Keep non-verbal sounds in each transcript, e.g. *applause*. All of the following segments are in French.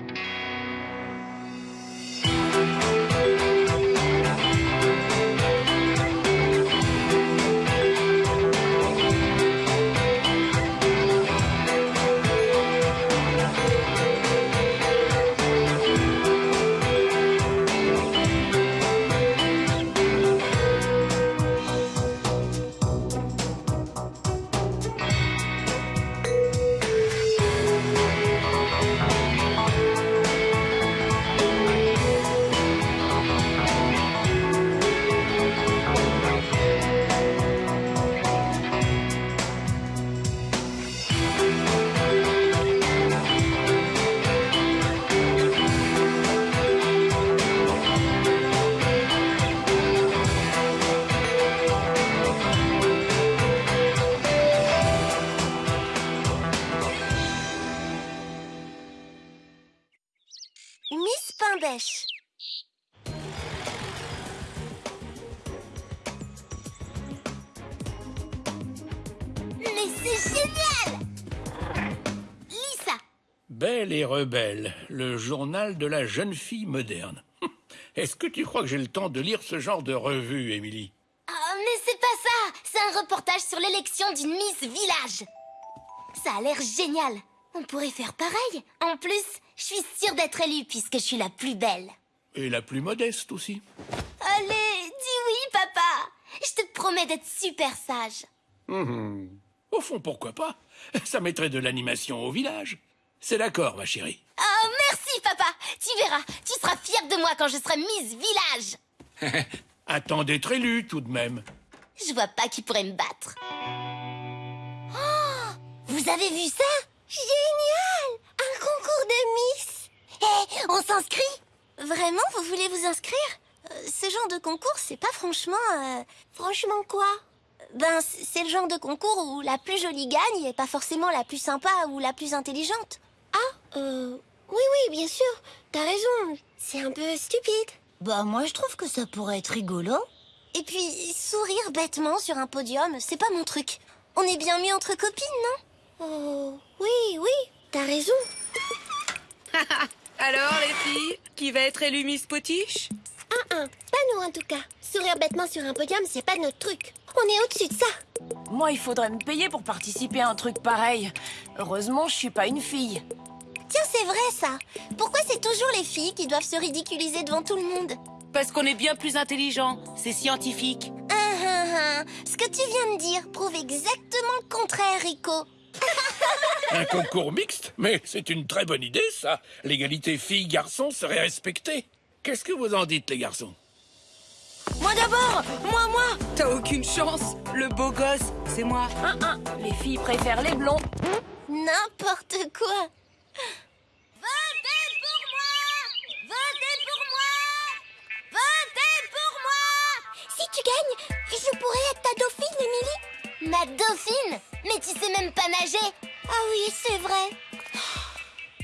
Miss Belle et rebelle, le journal de la jeune fille moderne. *laughs* Est-ce que tu crois que j'ai le temps de lire ce genre de revue, Émilie? Oh, mais c'est pas ça. C'est un reportage sur l'élection d'une Miss Village. Ça a l'air génial. On pourrait faire pareil. En plus, je suis sûre d'être élue puisque je suis la plus belle. Et la plus modeste aussi. Allez, dis oui, papa. Je te promets d'être super sage. Mhm. Au fond, pourquoi pas? *laughs* Ça mettrait de l'animation au village. C'est d'accord, ma chérie. Oh, merci, papa Tu verras, tu seras fière de moi quand je serai Miss Village *laughs* Attends d'être élu, tout de même. Je vois pas qui pourrait me battre. Oh Vous avez vu ça? Génial Un concours de Miss Hé, on s'inscrit Vraiment, vous voulez vous inscrire? Euh, Ce genre de concours, c'est pas franchement... euh, Franchement quoi? Ben, c'est le genre de concours où la plus jolie gagne et pas forcément la plus sympa ou la plus intelligente. Ah, euh... Oui, oui, bien sûr. T'as raison. C'est un peu stupide. Bah moi je trouve que ça pourrait être rigolo. Et puis, sourire bêtement sur un podium, c'est pas mon truc. On est bien mieux entre copines, non? Oh, oui, oui, t'as raison. *laughs* Alors, les filles, qui va être élue Miss Potiche? Un, un, pas nous en tout cas. Sourire bêtement sur un podium, c'est pas notre truc. On est au-dessus de ça. Moi, il faudrait me payer pour participer à un truc pareil. Heureusement, je suis pas une fille. Tiens, c'est vrai ça. Pourquoi c'est toujours les filles qui doivent se ridiculiser devant tout le monde Parce qu'on est bien plus intelligent. C'est scientifique. Ah, ah, ah. Ce que tu viens de dire prouve exactement le contraire, Rico. *laughs* Un concours mixte Mais c'est une très bonne idée, ça. L'égalité filles-garçons serait respectée. Qu'est-ce que vous en dites, les garçons Moi d'abord Moi, moi T'as aucune chance. Le beau gosse, c'est moi. Un, un. Les filles préfèrent les blonds. N'importe quoi. Votez pour moi Votez pour moi Votez pour moi Si tu gagnes, je pourrais être ta dauphine, Émilie. Ma dauphine? Mais tu sais même pas nager. Ah oui, c'est vrai.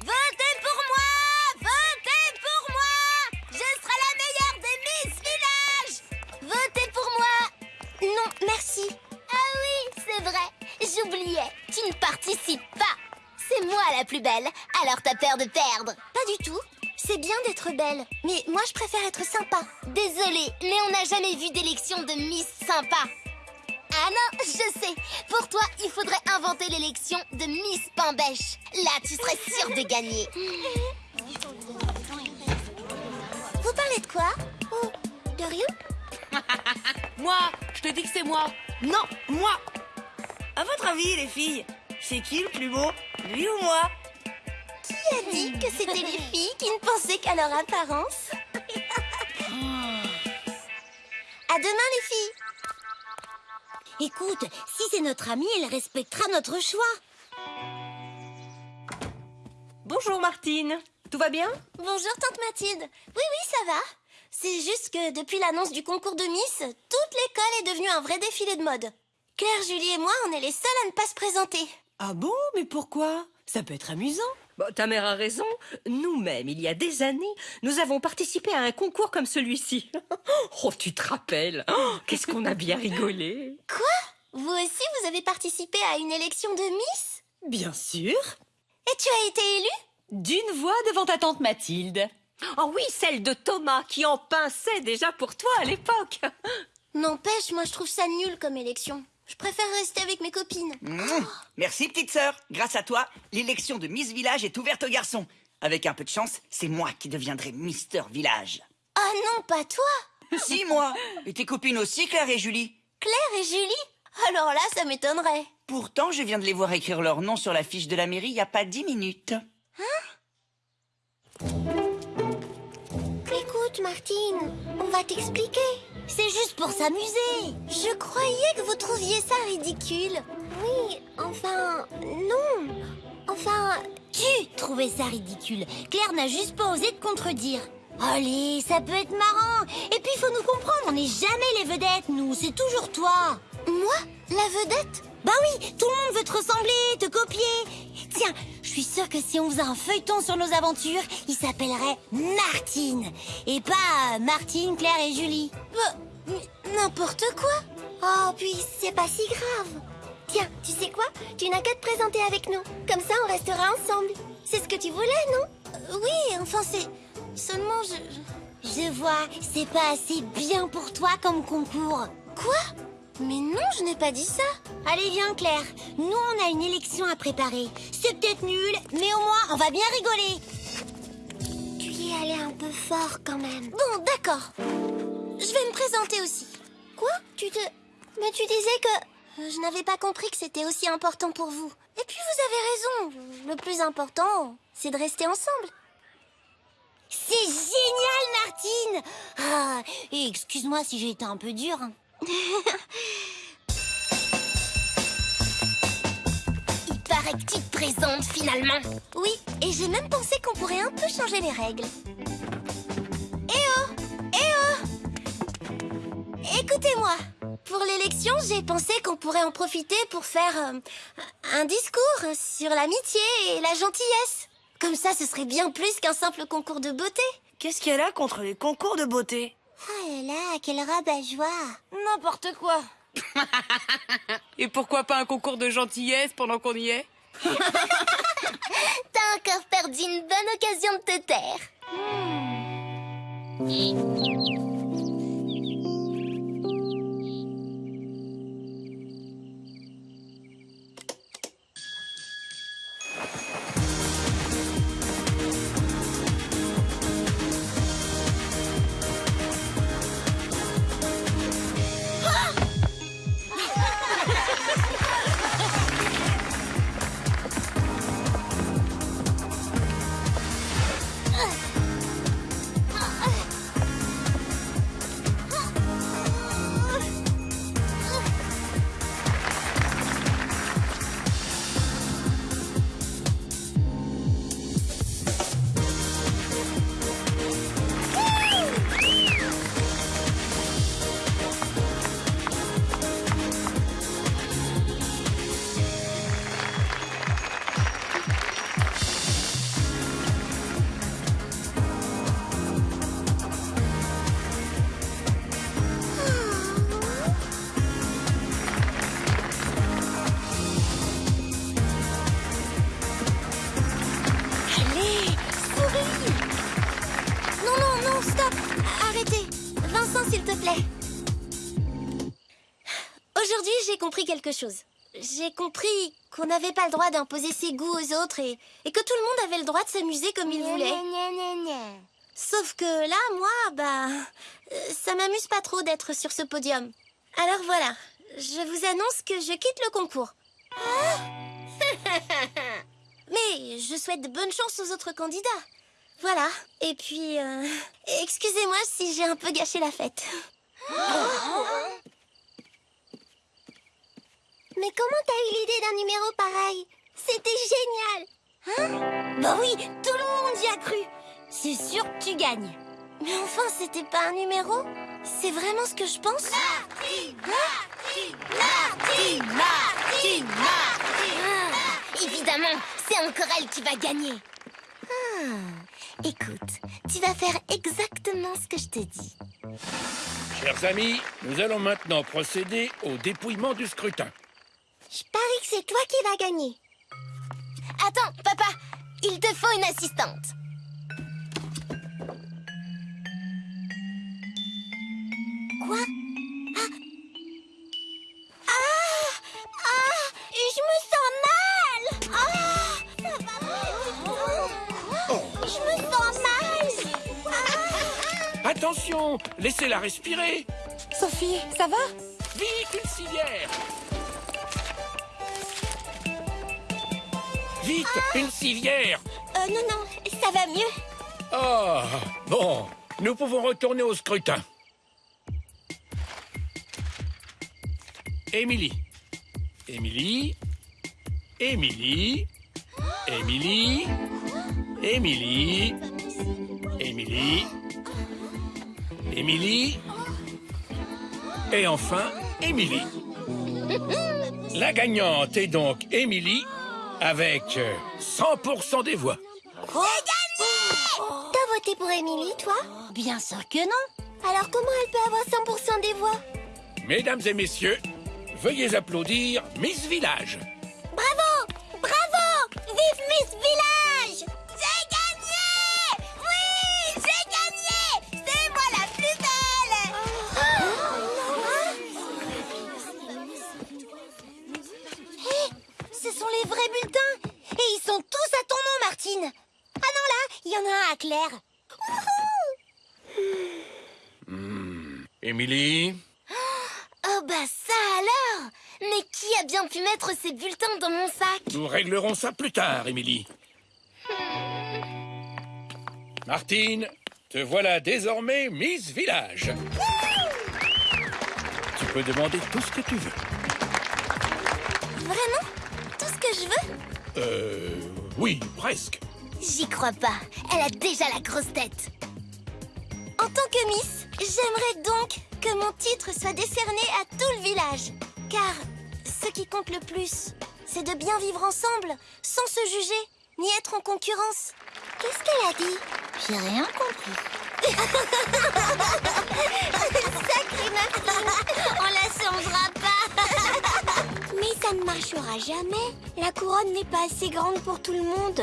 Votez pour moi Votez pour moi Je serai la meilleure des Miss Village Votez pour moi Non, merci. Ah oui, c'est vrai. J'oubliais. Tu ne participes pas. C'est moi la plus belle, alors t'as peur de perdre. Pas du tout. C'est bien d'être belle, mais moi je préfère être sympa. Désolée, mais on n'a jamais vu d'élection de Miss Sympa. Ah non, je sais. Pour toi, il faudrait inventer l'élection de Miss Pain-Bêche. Là, tu serais sûre de gagner. *laughs* Vous parlez de quoi? Oh, de rien? *laughs* Moi, je te dis que c'est moi. Non, moi À votre avis, les filles, c'est qui le plus beau? Lui ou moi Qui a dit que c'était les filles qui ne pensaient qu'à leur apparence? *laughs* À demain, les filles Écoute, si c'est notre amie, elle respectera notre choix. Bonjour Martine. Tout va bien? Bonjour, tante Mathilde. Oui, oui, ça va. C'est juste que depuis l'annonce du concours de Miss, toute l'école est devenue un vrai défilé de mode. Claire, Julie et moi, on est les seuls à ne pas se présenter. Ah bon Mais pourquoi? Ça peut être amusant. Bon, ta mère a raison. Nous-mêmes, il y a des années, nous avons participé à un concours comme celui-ci. *laughs* Oh, tu te rappelles? Oh, Qu'est-ce qu'on a bien rigolé Quoi? Vous aussi, vous avez participé à une élection de Miss? Bien sûr. Et tu as été élue? D'une voix devant ta tante Mathilde. Oh oui, celle de Thomas qui en pinçait déjà pour toi à l'époque. N'empêche, moi je trouve ça nul comme élection. Je préfère rester avec mes copines. Mmh. Merci, petite sœur. Grâce à toi, l'élection de Miss Village est ouverte aux garçons. Avec un peu de chance, c'est moi qui deviendrai Mister Village. Ah non, pas toi si, moi Et tes copines aussi, Claire et Julie? Claire et Julie? Alors là, ça m'étonnerait. Pourtant, je viens de les voir écrire leur nom sur la fiche de la mairie il n'y a pas dix minutes. Écoute, Martine, on va t'expliquer. C'est juste pour s'amuser. Je croyais que vous trouviez ça ridicule. Oui, enfin, non. Enfin, Tu trouvais ça ridicule. Claire n'a juste pas osé te contredire. Allez, ça peut être marrant. Et puis, il faut nous comprendre, on n'est jamais les vedettes, nous. C'est toujours toi. moi, la vedette? Bah oui, tout le monde veut te ressembler, te copier. Tiens, je suis sûre que si on faisait un feuilleton sur nos aventures, il s'appellerait Martine. Et pas euh, Martine, Claire et Julie. Bah, mais N'importe quoi. Oh, puis c'est pas si grave. Tiens, tu sais quoi? Tu n'as qu'à te présenter avec nous. Comme ça, on restera ensemble. C'est ce que tu voulais, non? Euh, Oui, enfin, c'est... Seulement, je... Je vois, c'est pas assez bien pour toi comme concours. Quoi? Mais non, je n'ai pas dit ça. Allez, viens, Claire. Nous, on a une élection à préparer. C'est peut-être nul, mais au moins, on va bien rigoler. Tu y es allé un peu fort quand même. Bon, d'accord. Je vais me présenter aussi. Quoi? Tu te... Mais tu disais que... euh, Je n'avais pas compris que c'était aussi important pour vous. Et puis vous avez raison. Le plus important, c'est de rester ensemble. C'est génial, Martine Ah, excuse-moi si j'ai été un peu dure. hein. *laughs* Il paraît que tu te présentes finalement. Oui, et j'ai même pensé qu'on pourrait un peu changer les règles. Eh oh Eh oh Écoutez-moi. Pour l'élection, j'ai pensé qu'on pourrait en profiter pour faire euh, un discours sur l'amitié et la gentillesse. Comme ça, ce serait bien plus qu'un simple concours de beauté. Qu'est-ce qu'elle a contre les concours de beauté? Oh là là, quel rabat-joie N'importe quoi. *laughs* Et pourquoi pas un concours de gentillesse pendant qu'on y est? *laughs* T'as encore perdu une bonne occasion de te taire. Allez, quelque chose. J'ai compris qu'on n'avait pas le droit d'imposer ses goûts aux autres et, et que tout le monde avait le droit de s'amuser comme il voulait. Sauf que là, moi, bah, euh, ça m'amuse pas trop d'être sur ce podium. Alors voilà, je vous annonce que je quitte le concours. *laughs* Mais je souhaite de bonnes chances aux autres candidats. Voilà. Et puis, euh, excusez-moi si j'ai un peu gâché la fête. *gasps* *gasps* Mais comment t'as eu l'idée d'un numéro pareil? C'était génial Bah oui, tout le monde y a cru. C'est sûr que tu gagnes. Mais enfin, c'était pas un numéro? C'est vraiment ce que je pense? Évidemment, c'est encore elle qui va gagner. Ah, écoute, tu vas faire exactement ce que je te dis. Chers amis, nous allons maintenant procéder au dépouillement du scrutin. Je parie que c'est toi qui vas gagner. Attends, papa, il te faut une assistante. Quoi? Ah! Ah! Ah! Je me sens mal! Ah! Ça va pas Je me sens mal! Ah! Attention, laissez-la respirer. Sophie, ça va? Vite, une civière Vite, une civière Euh, non, non, ça va mieux. Oh, bon, nous pouvons retourner au scrutin. Émilie. Émilie. Émilie. Émilie. Émilie. Émilie. Émilie. Et enfin, Émilie. La gagnante est donc Émilie avec euh, 100% des voix. J'ai gagné T'as voté pour Émilie, toi? Bien sûr que non. Alors comment elle peut avoir 100% des voix? Mesdames et messieurs, veuillez applaudir Miss Village. Il y en a un à Claire Émilie, Oh bah ça alors Mais qui a bien pu mettre ces bulletins dans mon sac? Nous réglerons ça plus tard, Émilie. Martine, te voilà désormais Miss Village. Tu peux demander tout ce que tu veux. Vraiment? Tout ce que je veux? Euh, oui, presque. J'y crois pas. Elle a déjà la grosse tête. En tant que Miss, j'aimerais donc que mon titre soit décerné à tout le village. Car ce qui compte le plus, c'est de bien vivre ensemble, sans se juger, ni être en concurrence. Qu'est-ce qu'elle a dit? J'ai rien compris. *laughs* Martine On la changera pas *laughs* Mais ça ne marchera jamais. La couronne n'est pas assez grande pour tout le monde.